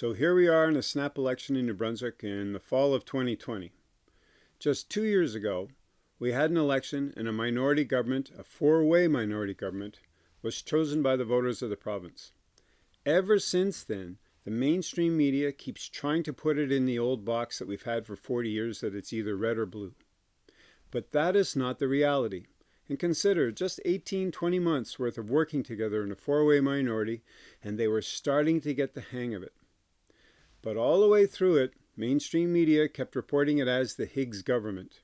So here we are in a snap election in New Brunswick in the fall of 2020. Just two years ago, we had an election and a minority government, a four-way minority government, was chosen by the voters of the province. Ever since then, the mainstream media keeps trying to put it in the old box that we've had for 40 years that it's either red or blue. But that is not the reality. And consider just 18, 20 months worth of working together in a four-way minority, and they were starting to get the hang of it. But all the way through it, mainstream media kept reporting it as the Higgs government.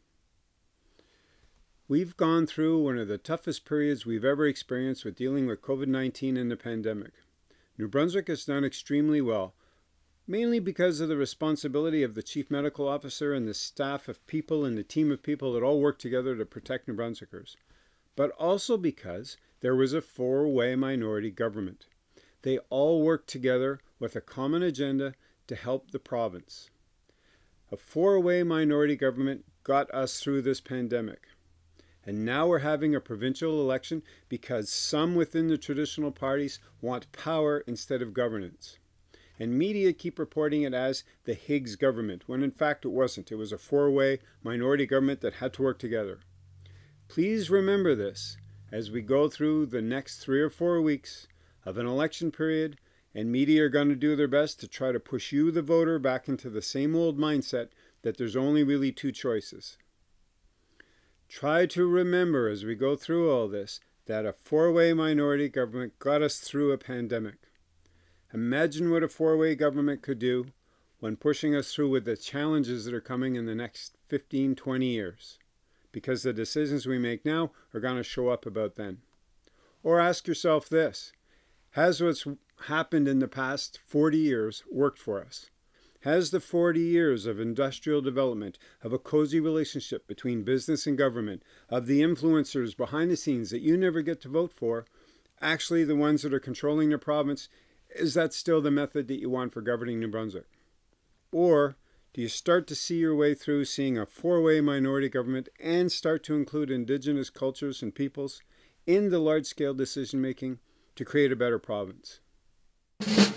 We've gone through one of the toughest periods we've ever experienced with dealing with COVID-19 and the pandemic. New Brunswick has done extremely well, mainly because of the responsibility of the Chief Medical Officer and the staff of people and the team of people that all work together to protect New Brunswickers, but also because there was a four-way minority government. They all worked together with a common agenda to help the province. A four-way minority government got us through this pandemic. And now we're having a provincial election because some within the traditional parties want power instead of governance. And media keep reporting it as the Higgs government, when in fact it wasn't. It was a four-way minority government that had to work together. Please remember this as we go through the next three or four weeks of an election period and media are going to do their best to try to push you, the voter, back into the same old mindset that there's only really two choices. Try to remember as we go through all this that a four-way minority government got us through a pandemic. Imagine what a four-way government could do when pushing us through with the challenges that are coming in the next 15, 20 years. Because the decisions we make now are going to show up about then. Or ask yourself this, has what's happened in the past 40 years worked for us? Has the 40 years of industrial development, of a cozy relationship between business and government, of the influencers behind the scenes that you never get to vote for, actually the ones that are controlling the province, is that still the method that you want for governing New Brunswick? Or do you start to see your way through seeing a four-way minority government and start to include indigenous cultures and peoples in the large-scale decision-making to create a better province? You